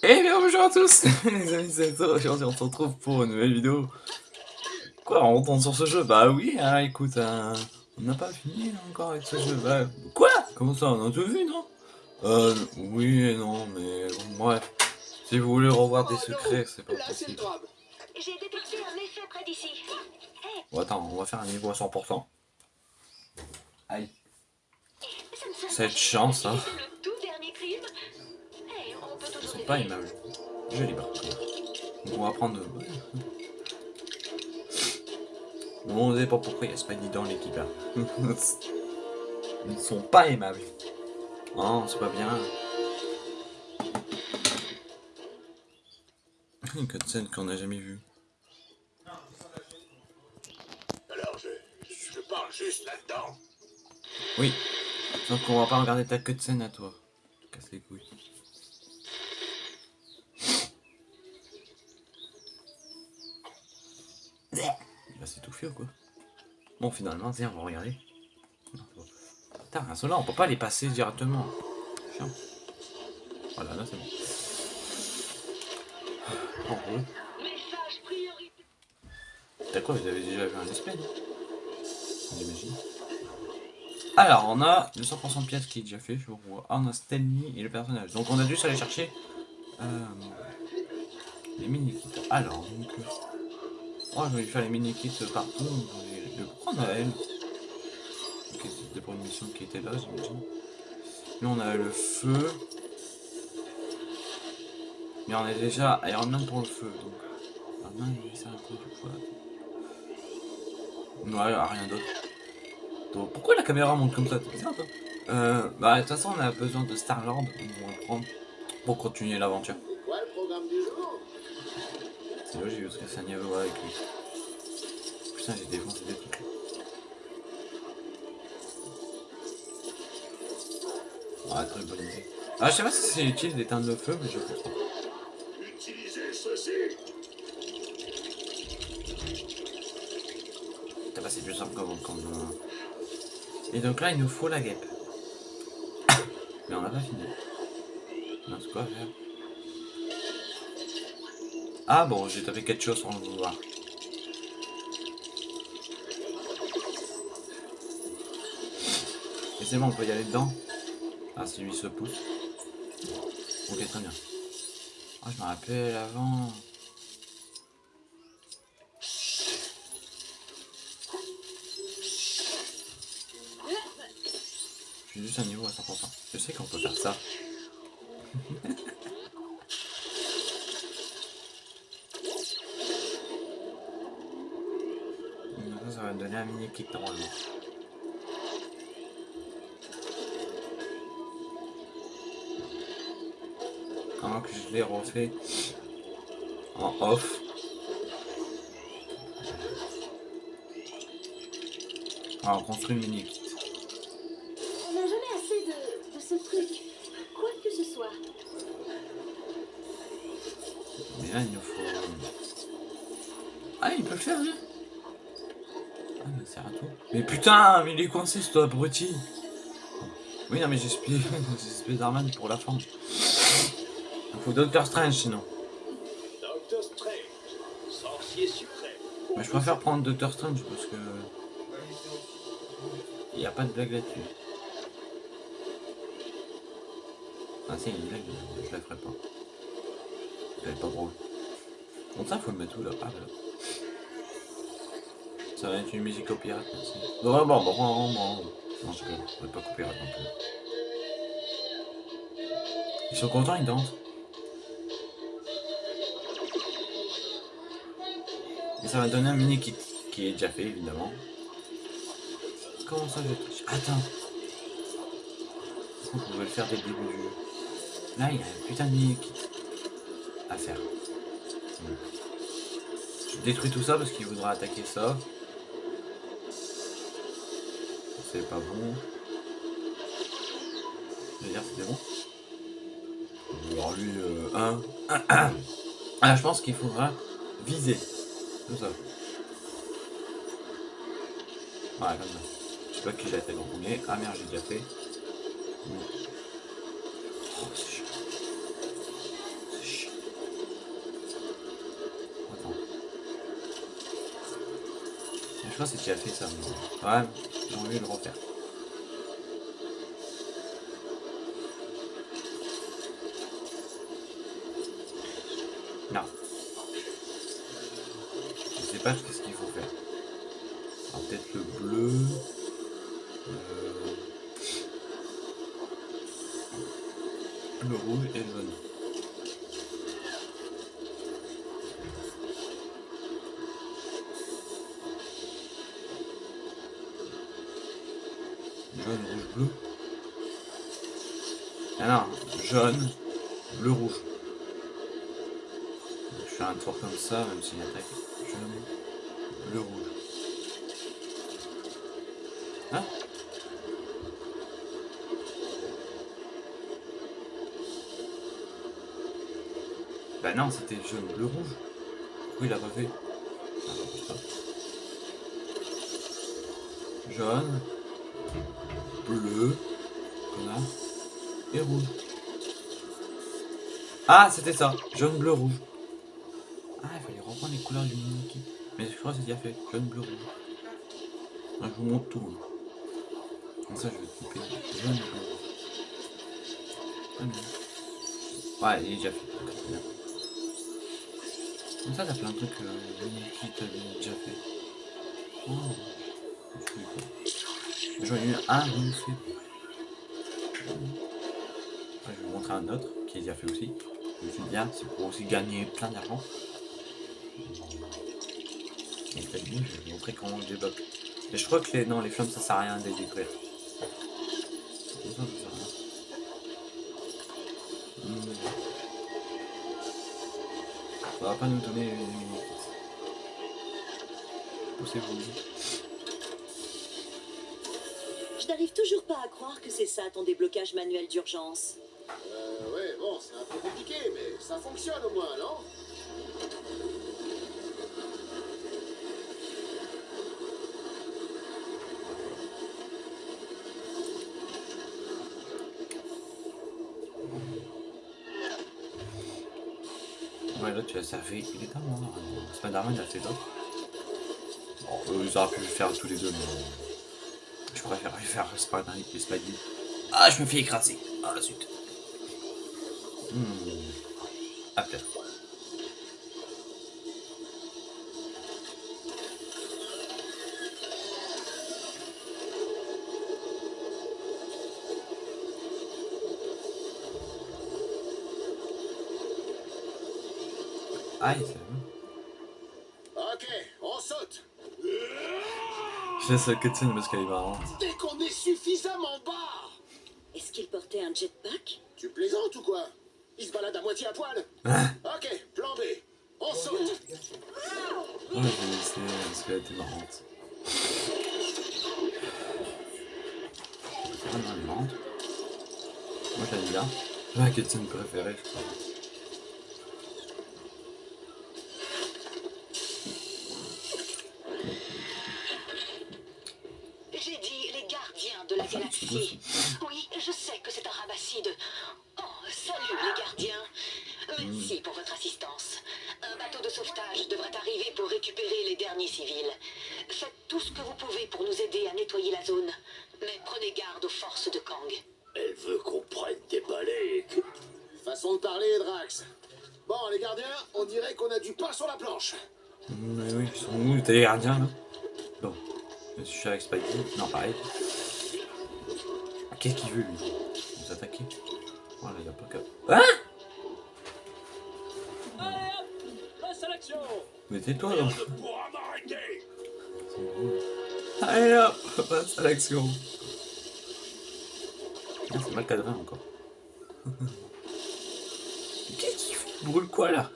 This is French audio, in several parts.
Et bien bonjour à tous les amis, c'est toi, aujourd'hui on se retrouve pour une nouvelle vidéo. Quoi, on retourne sur ce jeu? Bah oui, hein, écoute, hein, on n'a pas fini encore avec ce jeu. Bah, quoi? Comment ça, on a tout vu, non? Euh, oui et non, mais bon, bref. Si vous voulez revoir des secrets, c'est pas possible. J'ai détecté un effet près d'ici. Bon, attends, on va faire un niveau à 100%. Aïe. Cette chance, hein. Pas aimables. Joli par contre. Donc on va prendre... Bon, on sait pas pourquoi il y a Spidey dans l'équipe. Ils ne sont pas aimables. Non, c'est pas bien. Une cutscene qu'on n'a jamais vue. Alors, je, je parle juste là-dedans. Oui. Sauf qu'on va pas regarder ta cutscene à toi. Casse les couilles. Il va s'étouffer ou quoi? Bon, finalement, tiens, on va regarder. Putain, ceux-là, on peut pas les passer directement. Voilà, là, c'est bon. En prioritaire. T'as quoi Vous avez déjà vu un non? J'imagine. Alors, on a le 100% de pièces qui est déjà fait, je vois. Ah, on a Stanley et le personnage. Donc, on a juste aller chercher euh, les mini-kits. Alors, donc. Oh, je vais faire les mini-kits partout. Je vais prendre à elle. C'était pour une mission qui était là, j'imagine. Nous, on a le feu. Mais on est déjà Iron Man pour le feu, donc. Iron Man, un peu du poids. Ouais, rien d'autre. Pourquoi la caméra monte comme ça? C'est bizarre, toi. Euh, bah, de toute façon, on a besoin de Star-Lord, pour continuer l'aventure. Quoi le programme du jour? C'est logique, parce que ça n'y a voir avec lui. Putain, j'ai défoncé des trucs. Ah, très bonne idée. Ah, je sais pas si c'est utile d'éteindre le feu, mais je ceci. Putain, bah, c'est plus simple comme... comme euh. Et donc là, il nous faut la guêpe. Mais on n'a pas fini. Non, c'est quoi à faire Ah bon, j'ai tapé quelque chose sans le vouloir. Et c'est bon, on peut y aller dedans Ah, si lui se pousse. Ok, très bien. Ah, je me rappelle avant. Je suis juste à niveau à 100%. Je sais qu'on peut faire ça. Ça, ça va me donner un mini kit normalement. Comment que je l'ai refait en off. Alors, on construit le mini putain, mais il est coincé, ce abruti Oui, non, mais j'espère j'espère d'Arman pour la fin. Il faut Doctor Strange, sinon. Doctor Strange, sorcier suprême. Mais je préfère prendre Doctor Strange parce que. Il n'y a pas de blague là-dessus. Ah, si, il y a une blague, je la ferai pas. Elle est pas drôle. Donc, ça, faut le mettre où là? Ah, là. Ça va être une musique copyright, bon, bon, bon, bon. Non, je ne vais pas copyright non plus. Ils sont contents, ils dansent. Et ça va donner un mini kit qui est déjà fait évidemment. Comment ça je touche Attends. Est-ce qu'on pouvait le faire dès le début du jeu? Là il y a un putain de mini kit à faire. Je détruis tout ça parce qu'il voudra attaquer ça. C'est pas bon. Dire c'était bon. Alors lui, euh, un. Ah, je pense qu'il faudra viser. Tout ça. Voilà, comme ça. Je sais pas qui j'ai attaqué en premier. Ah merde, j'ai déjà fait. Que c'est déjà fait ça. mais- Ouais, j'ai envie de le refaire. Je tour comme ça, même s'il attaque. Jaune, bleu, rouge. Hein? Bah non, c'était jaune, bleu, rouge. Pourquoi il a pas fait je. Jaune, bleu, connard, et rouge. Ah, c'était ça, jaune, bleu, rouge. Du Mickey. Mais je crois que c'est déjà fait, jaune, bleu, rouge. Ah, je vous montre tout. Comme ça, je vais couper jaune, bleu, rouge. Ah. Ouais, il est déjà fait. Comme ça, t'as plein de trucs euh, Mickey t'avais déjà fait. Oh, je. J'en ai eu un, oui, fait. Je vais vous montrer un autre qui est déjà fait aussi. Je suis bien, c'est pour aussi gagner plein d'argent. Bien, je vais vous montrer comment je débloque. Mais je crois que les, non, les flammes ça sert à rien de les détruire. Ça, ça sert à rien. Ça va pas nous donner les mini Poussez-vous. Je n'arrive toujours pas à croire que c'est ça ton déblocage manuel d'urgence. Euh, ouais, bon, c'est un peu compliqué, mais ça fonctionne au moins, non? Tu as ça fait. Il est à moi. Spider-Man, a fait d'autres. Bon, eux, ils auraient pu le faire tous les deux, mais. Je préfère faire Spider-Man et Spidey. Ah, je me fais écraser. Ah, la suite. Hmm. Ah. Aïe, c'est bon. Ok, on saute Je laisse la cutscene parce qu'elle est marrante. Dès qu'on est suffisamment bas Est-ce qu'il portait un jetpack? Tu plaisantes ou quoi? Il se balade à moitié à poil Ok, plan B, on saute Ouais, j'ai laissé parce qu'elle était marrante. Ah non, elle est marrante. Moi j'aime bien. C'est ma cutscene préférée, je crois. J'ai dit les gardiens de la galaxie. Oui, je sais que c'est un rabacide. Oh, salut les gardiens. Merci pour votre assistance. Un bateau de sauvetage devrait arriver pour récupérer les derniers civils. Faites tout ce que vous pouvez pour nous aider à nettoyer la zone. Mais prenez garde aux forces de Kang. Elle veut qu'on prenne des balais. Façon de parler, Drax. Bon, les gardiens, on dirait qu'on a du pain sur la planche. Mais oui, ils sont où T'es les gardiens là? Bon. Je suis avec Spidey. Non, pareil. Qu'est-ce qu'il veut lui Nous attaquer Oh là, il a pas qu'à. Hein Mais tais-toi là. Allez hop Passe à l'action C'est mal cadré encore. Qu'est-ce qu'il brûle quoi là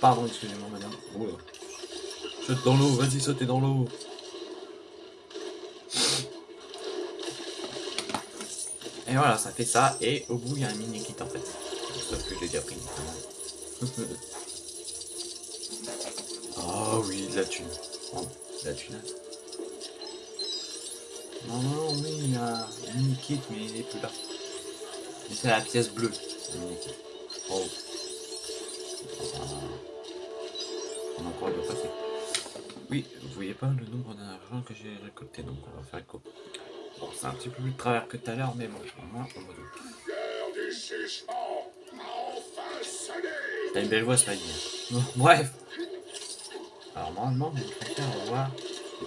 Pardon, excusez-moi madame. Oula. Saute dans l'eau, vas-y, sautez dans l'eau. Et voilà, ça fait ça, et au bout il y a un mini kit en fait. Sauf que je l'ai déjà pris. Oh oui, de la thune. Oh, de la thune. Non, non, oui, il y a un mini kit, mais il est plus là. C'est la pièce bleue, le mini kit. Oh. Voyez pas le nombre d'argent que j'ai récolté, donc on va faire écho. Bon, c'est un petit peu plus de travers que tout à l'heure, mais bon, moins, on va. T'as une belle voix, Spidey. Bon, bref. Alors, normalement, je préfère voir.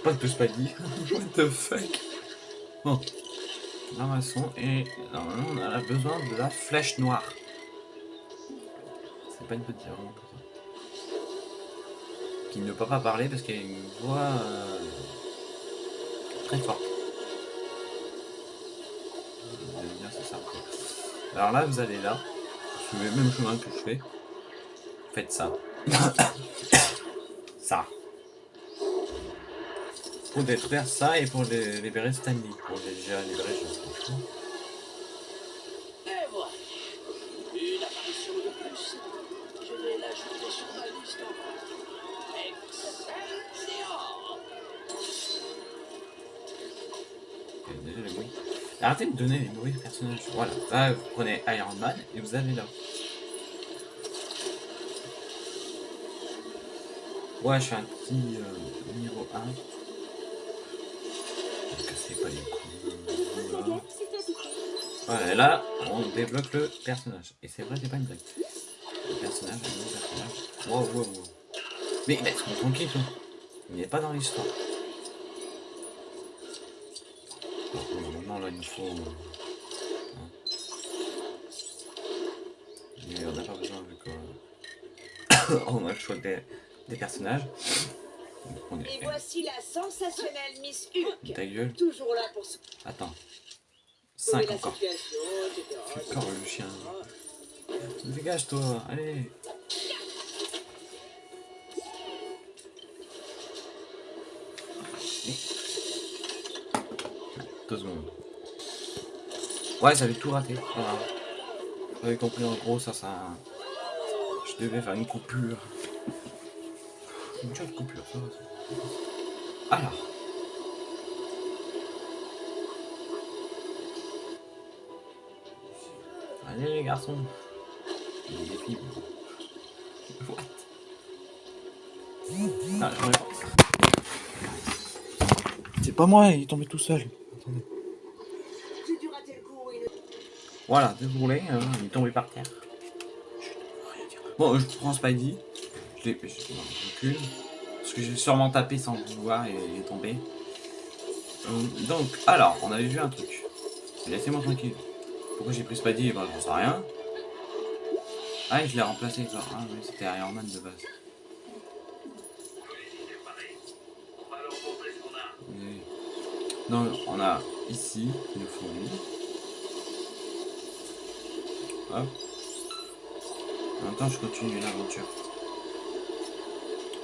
Pas de Spidey. What the fuck? Bon. Ramassons et normalement, on a besoin de la flèche noire. C'est pas une petite erreur. Comme ça. Qui ne peut pas parler parce qu'il a une voix euh, très forte. Alors là, vous allez là. Suivez le même chemin que je fais. Faites ça. ça. Pour détruire ça et pour libérer Stanley. Pour déjà libérer, je pense. Et Arrêtez de donner les des personnages. Voilà. Là, vous prenez Iron Man et vous allez là. Ouais, je fais un petit euh, niveau 1. Ne cassez pas les te plaît. Voilà, et là, on débloque le personnage. Et c'est vrai, c'est pas une blague. Le personnage, personnage. Wow, wow, wow. Mais laisse-moi tranquille, toi. Il n'est pas dans l'histoire. Là, il nous faut... euh. Mais on n'a pas besoin, vu qu'on a le choix des, des personnages. On Et voici la sensationnelle Miss Hulk. Ta gueule. Toujours là pour Attends. 5 la encore. Encore le chien. Dégage toi, allez. Deux secondes. Ouais, j'avais tout raté. Voilà. J'avais compris en gros, ça, ça. Je devais faire une coupure. Une jolie coupure, ça va. Alors. Allez les garçons. What? Ah. C'est pas moi, il est tombé tout seul. Attendez. J'ai dû rater le coup. et le- Voilà, déroulé, hein, il est tombé par terre. Bon, je prends Spidey. Je l'ai. Recule. Parce que j'ai sûrement tapé sans le vouloir et il est tombé. Euh, donc, alors, on avait vu un truc. Laissez-moi tranquille. Pourquoi j'ai pris Spidey? Ben, j'en sais rien. Ah, je l'ai remplacé. Ah, oui, c'était Iron Man de base. Oui. Non, on a ici, faut lui. Hop. En même temps, je continue l'aventure.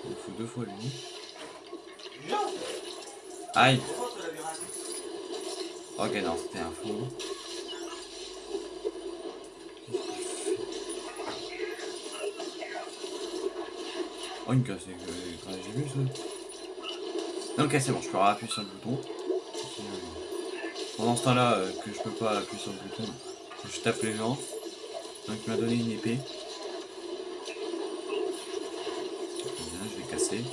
Il faut deux fois lui. Aïe Ok, non, c'était un faux. Oh, une casse, quand j'ai vu ça. Ok, c'est bon, je peux appuyer sur le bouton. Pendant ce temps-là, euh, que je peux pas appuyer sur le bouton, je tape les gens. Donc il m'a donné une épée. Je vais casser.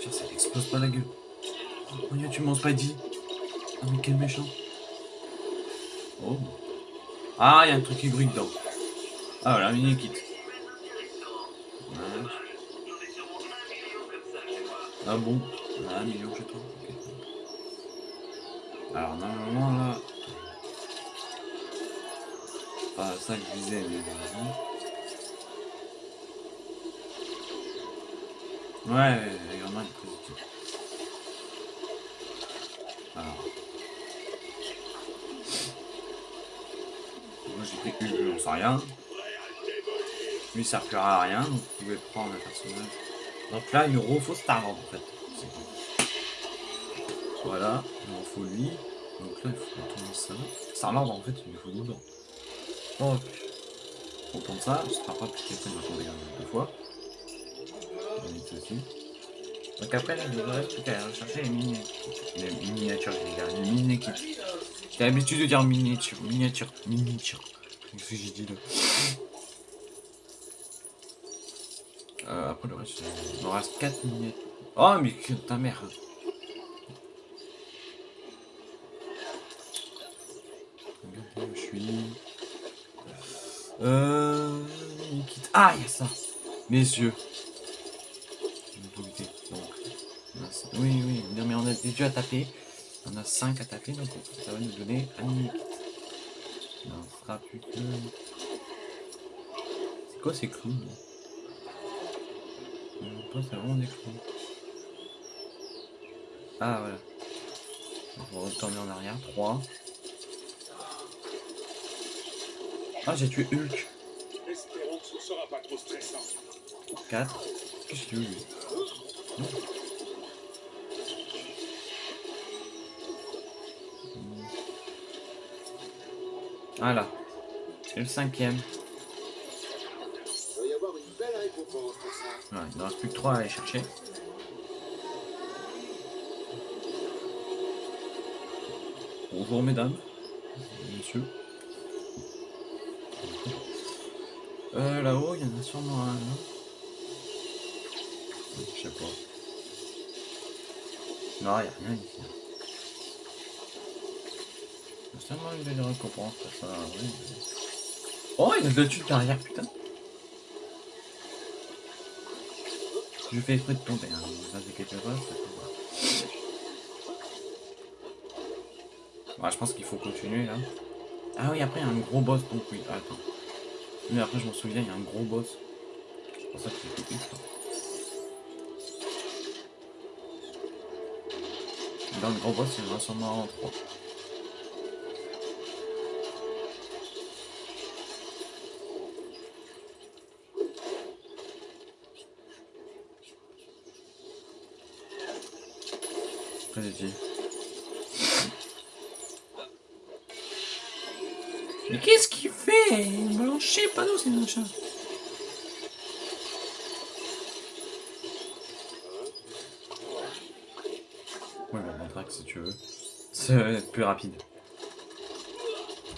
Tiens, ça explose pas la gueule. Oh, Dieu, tu m'en Spidey. Oh, mais quel méchant. Oh. Ah, il y a un truc qui brille dedans. Ah, voilà, mini kit. Ah bon Ah, million toi. ok. Alors, normalement, là. Pas ça que je disais, mais. Ouais, il y en a une positive. Alors. Moi j'ai pris une, j'en sais rien. Lui ça servira à rien, donc vous pouvez prendre un personnage. Donc là il nous refaut Star-Lord en fait. Voilà, il nous faut lui. Donc là il faut retourner ça. Star-Lord en fait il nous faut dedans. Donc, on tourne ça, sera pas plus quelqu'un va tomber deux fois. On ça dessus. Donc après, là, il ne reste plus rechercher les, mini les miniatures, vais dire, les mini-kits. J'ai l'habitude de dire miniature, miniature, miniature. Qu'est-ce que j'ai dit là? Après le reste, il me reste 4 miniatures. Oh, mais que ta mère Regardez où je suis. Euh. mini-kit. Ah, il y a ça Mes yeux. Oui, oui, non, mais on a des yeux à taper. On a 5 à taper, donc ça va nous donner un fera plus que. C'est quoi ces là? Je pas, c'est vraiment des clous. Ah voilà. On va retourner en arrière. 3. Ah, j'ai tué Hulk. Espérons que ce sera pas trop stressant. 4. Qu'est-ce que tué lui? Non. Voilà. C'est le cinquième. Il ne reste plus que 3 à aller chercher. Bonjour mesdames, messieurs. Euh, là-haut, il y en a sûrement un. non? Je sais pas. Non, il n'y a rien ici. C'est seulement une belle récompense pour ça. Oh, il y a de la derrière, putain. Je fais exprès de tomber, hein. vous inquiétez pas, ça peut. Ouais, je pense qu'il faut continuer là. Ah oui, après il y a un gros boss, donc oui, ah, attends. Mais après je m'en souviens, il y a un gros boss. C'est pour ça que j'ai coupé ça. Dans le gros boss, il y en sûrement 3. Mais qu'est-ce qu'il fait? Blanchez pas nous ces machins. Ouais, bah, si tu veux. Ça va être plus rapide. De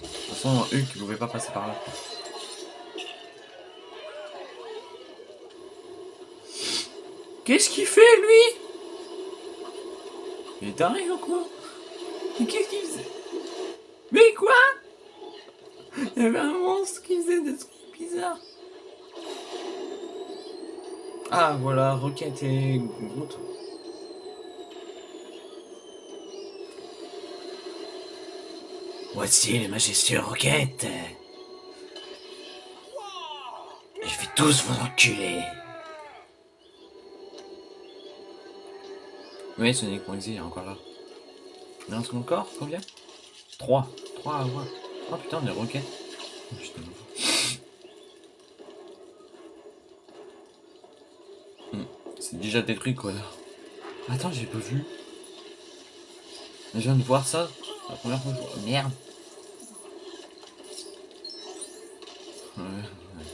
toute façon, Hulk il pouvait pas passer par là. Qu'est-ce qu'il fait lui? Il est taré ou quoi Mais qu'est-ce qu'il faisait? Mais quoi? Il y avait un monstre qui faisait des trucs bizarres. Ah voilà, Rocket et Groot. Voici les majestueux Rocket. Je vais tous vous enculer. Oui, Sonic il est encore là. Il en reste encore Combien? 3. 3 à avoir. Oh putain, des roquettes. Oh, putain. Hmm, C'est déjà détruit quoi là. Attends, j'ai pas vu. Je viens de voir ça. La première fois. que je vois- Merde. Ouais, ouais.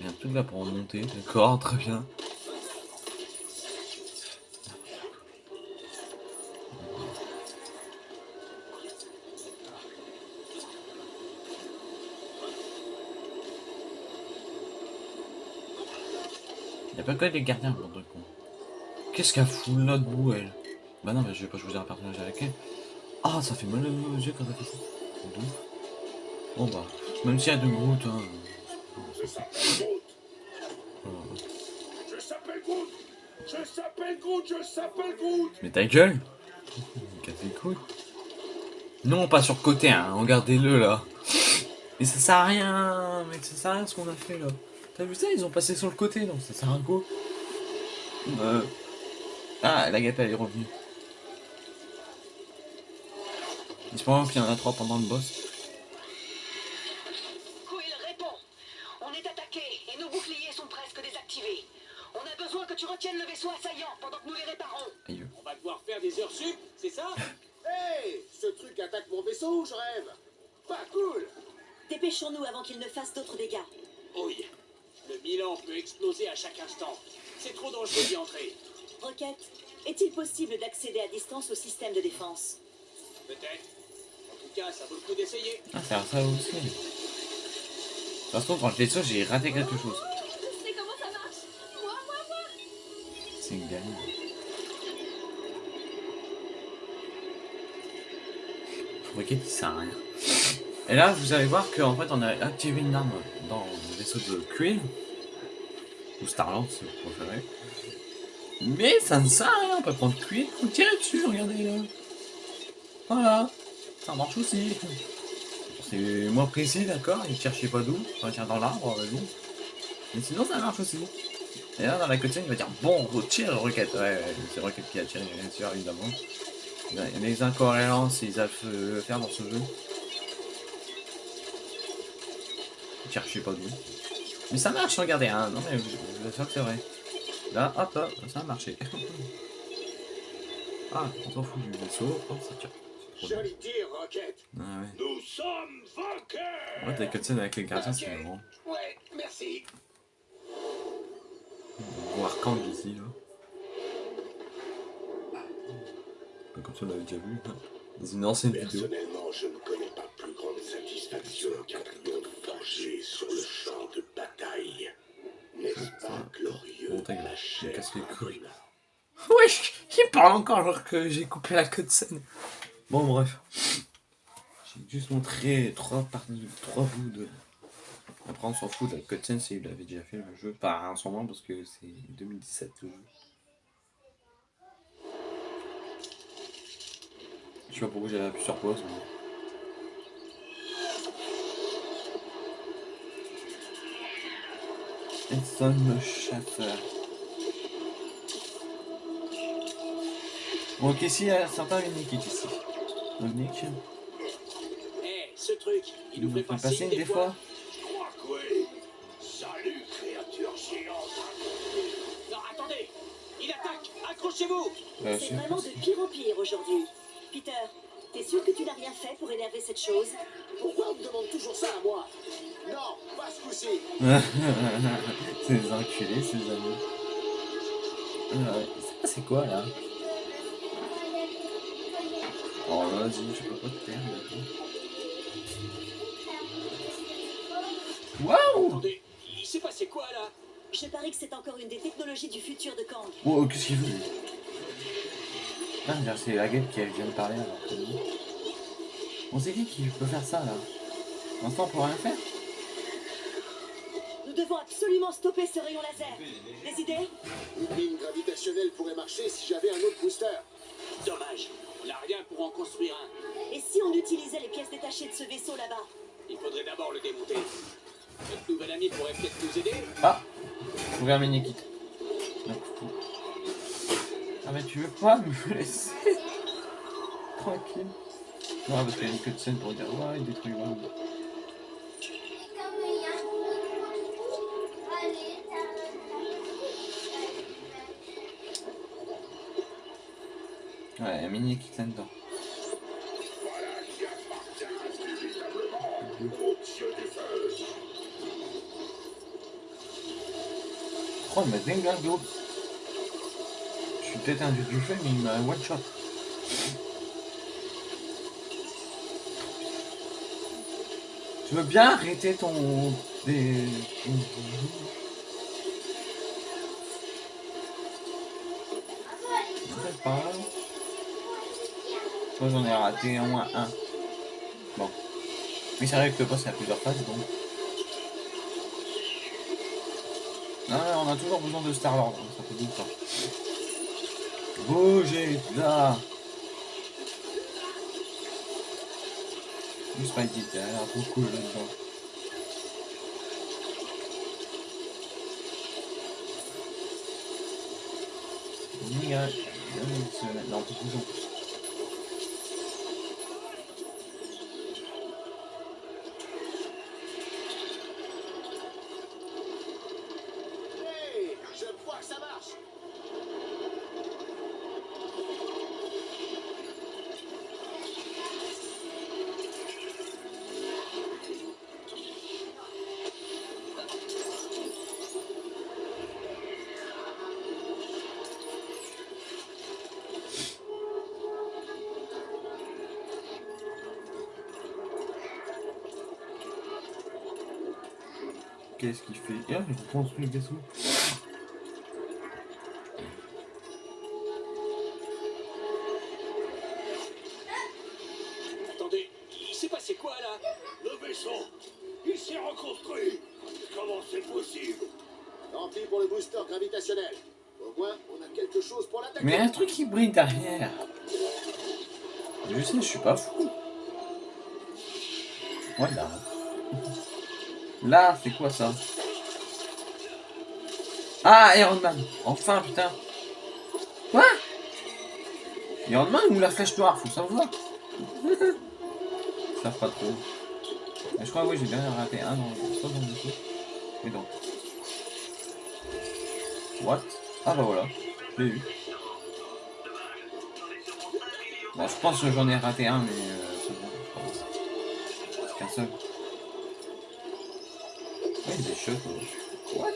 Il y a un truc là pour remonter. D'accord, très bien. Y'a pas que les gardiens, bande de con. Qu'est-ce qu'elle fout là debout, elle? Bah non, mais je vais pas choisir un personnage avec elle. Ah, ça fait mal aux yeux quand elle fait ça. Bon bah, même s'il y a de Groot, hein. Je s'appelle Groot. Je s'appelle Groot. Je s'appelle Groot. Mais ta gueule Cassez les couilles. Non, pas sur le côté, hein. Regardez-le là. Mais ça sert à rien, mec, ça sert à rien ce qu'on a fait là. T'as vu ça Ils ont passé sur le côté, donc ça sert à quoi Euh. Ah, la gâte elle est revenue. J'espère qu'il y en a trois pendant le boss. D'y entrer. Rocket, est-il possible d'accéder à distance au système de défense? Peut-être. En tout cas, ça vaut le coup d'essayer. Ah, c'est ça aussi. Ça se trouve, quand je l'ai ça, j'ai raté quelque chose. Je sais comment ça marche? Moi, moi, moi. C'est une gamine. Rocket, il sert à rien? Et là, vous allez voir qu'en fait, on a activé une arme dans le vaisseau de Quill. Ou Starland, si vous préférez. Mais ça ne sert à rien, on peut prendre Quill, vous tirez dessus, regardez là. Voilà, ça marche aussi. C'est moins précis, d'accord, il cherchait pas d'où, enfin, tiens dans l'arbre. Mais sinon, ça marche aussi. Et là, dans la cutscene, il va dire Bon, retire Rocket. Ouais, ouais, c'est Rocket qui a tiré, bien sûr, évidemment. Il y a des incohérences, ils savent le faire dans ce jeu. Cherchez pas d'où. Mais ça marche, regardez, hein. Non, mais je vous assure que c'est vrai. Là, hop, hop, ça a marché. ah, on s'en fout du vaisseau. Oh, ça tire. Joli tir, Rocket. Ah ouais. Nous sommes vainqueurs Ouais, t'as cutscene avec les gardiens, c'est marrant. Ouais, merci. Voir Kang ici, là. Comme ça, on l'avait déjà vu. hein. Dans une ancienne vidéo. Personnellement, je ne connais pas plus grande satisfaction qu'un triomphe forgé sur le champ de glorieux ta gueule, il me casse les couilles. Wesh, il parle encore alors que j'ai coupé la cutscene. Bon, bref. J'ai juste montré trois parties, trois bouts de. Après, on s'en fout de la cutscene, c'est il avait déjà fait le jeu. Pas en ce moment parce que c'est 2017 le jeu. Je sais pas pourquoi j'ai appuyé sur pause. Mais... Edson Schaffer. Bon, ok, si, il y a certains Nick ici. Donc, Nick, Eh, ce truc, il nous fait fait pas passer des des fois. fois. Je crois que oui. Salut, créature géante. Non, attendez Il attaque Accrochez-vous C'est vraiment de pire en pire aujourd'hui. Peter, t'es sûr que tu n'as rien fait pour énerver cette chose? Pourquoi on me demande toujours ça à moi? Non, pas ce coup-ci. c'est des enculés, ces amis. Euh, c'est quoi là? Oh vas-y, je peux pas te perdre. Waouh Attendez, il s'est passé quoi là? Je parie que c'est encore une des technologies du futur de Kang. Oh, qu'est-ce qu'il veut Ah, dire, c'est la guêpe qui vient de parler alors que nous. On s'est dit qu'il peut faire ça là. L'instant, on peut rien faire Nous devons absolument stopper ce rayon laser. Des idées? Une ligne gravitationnelle pourrait marcher si j'avais un autre booster. Dommage, on n'a rien pour en construire un. Et si on utilisait les pièces détachées de ce vaisseau là-bas? Il faudrait d'abord le démonter. Notre nouvel ami pourrait peut-être nous aider? Ah Trouver un mini-kit. Ah mais tu veux pas me laisser Tranquille. Non parce qu'il y a une queue de scène pour dire ouais il détruit vraiment. Ouais. Voilà qui du feu. Oh mais dingo Je suis peut-être un dieu du feu mais il one shot. Je veux bien arrêter ton... Des... Pas. Moi j'en ai raté au moins un. Bon. Mais c'est vrai que le boss a plusieurs phases donc. Non, on a toujours besoin de Star-Lord, hein, ça fait temps. Bougez là. Le Spidey, t'as l'air trop cool là-dedans. Non, on peut plus Qu'est-ce qu'il fait? Et là, il construit le vaisseau. Attendez, il s'est passé quoi là? Le vaisseau, il s'est reconstruit. Comment c'est possible? Tant pis pour le booster gravitationnel. Au moins, on a quelque chose pour l'attaquer. Mais il y a un truc qui brille derrière. Je sais, je suis pas fou. Là, c'est quoi ça? Ah, Iron Man Enfin, putain Quoi? Iron Man ou la flèche noire? Faut savoir. Ça pas trop. Je crois, oui, j'ai bien raté un dans dans le dessous. Mais donc. What? Ah bah voilà, je eu. Bon, je pense que j'en ai raté un, mais euh, c'est bon. grave. C'est qu'un seul. Ouais, il y a des choses. euh, What?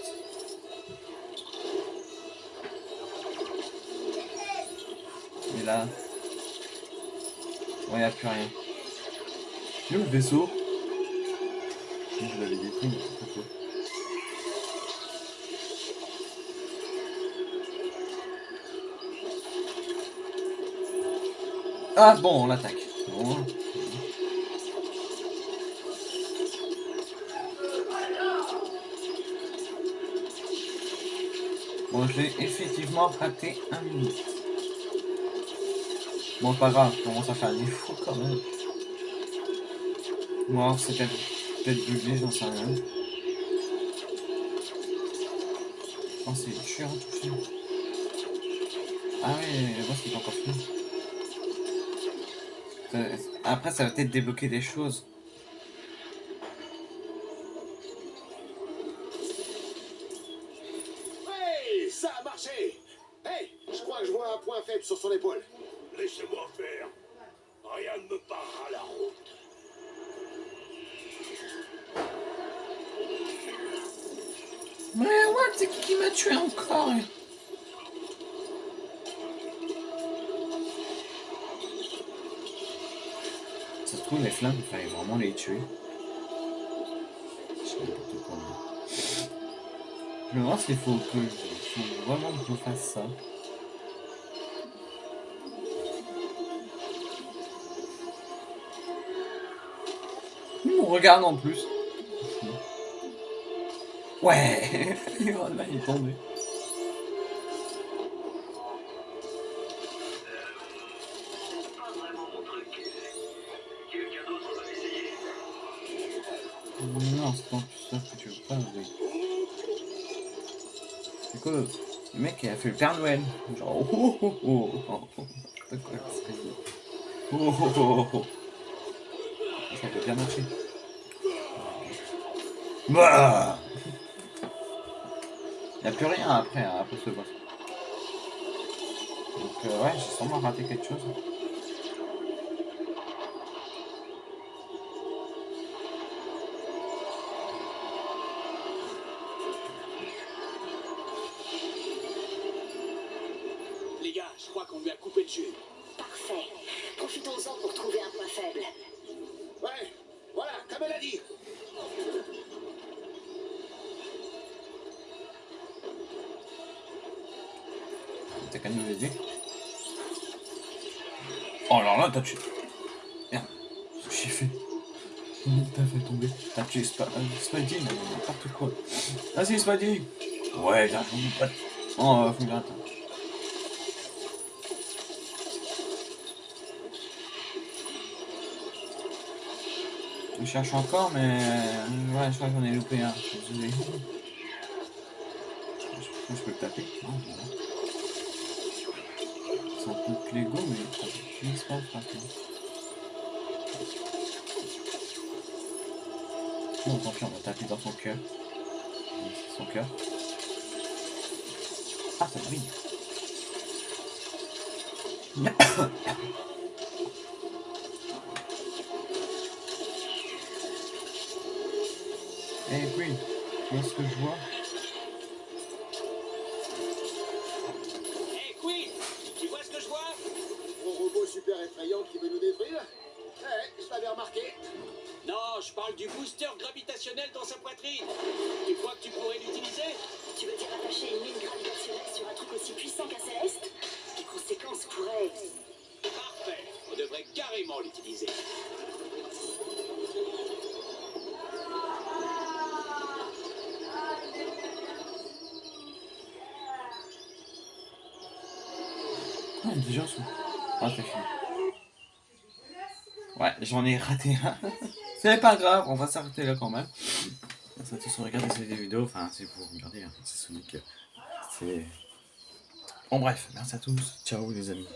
Et là. Bon, il n'y a plus rien. Où le vaisseau? Je l'avais détruit, mais c'est pas quoi. Ah bon, on l'attaque. Bon. Bon, j'ai effectivement raté un minute. Bon, pas grave, je commence à faire des fous quand même. Bon, alors, c'est peut-être peut-être bugué, j'en sais rien. Je que c'est chiant tout ça. Ah oui, le boss il est encore fini. Après, ça va peut-être débloquer des choses. Tuer. Je me demande s'il faut que faut vraiment que je fasse ça. Il me regarde en plus. Ouais il est tombé. C'est en plus ça que tu veux pas, oui. C'est quoi le... mec qui a fait le Père Noël Genre oh oh oh oh oh oh C'est quoi ce qu'il dit Oh oh oh oh Ça peut bien marcher. Bah Il n'y a plus rien après, hein, après ce boss. Donc euh, ouais, j'ai sûrement raté quelque chose. Parfait. Profitons-en pour trouver un point faible. Ouais, voilà, comme elle a dit. T'as qu'à nous aider. Oh alors là, t'as tué. Merde, j'ai fait. T'as fait tomber. T'as tué Sp euh, Spidey, mais n'importe quoi. Vas-y, Spidey. Ouais, j'ai un pote. Oh, euh, faut que Je cherche encore, mais euh, ouais, je crois que j'en ai loupé un. Je suis désolé. Je, je peux le taper. C'est un peu Lego, mais ça finit pas. Bon, tant pis, on va taper dans son cœur. Son cœur. Ah, ça brille. Eh oui, tu vois ce que je vois? c'est pas grave, on va s'arrêter là quand même. Merci à tous de regarder cette vidéo. Enfin, c'est pour regarder, hein. c'est Sonic. C'est. Bon, bref, merci à tous. Ciao, les amis.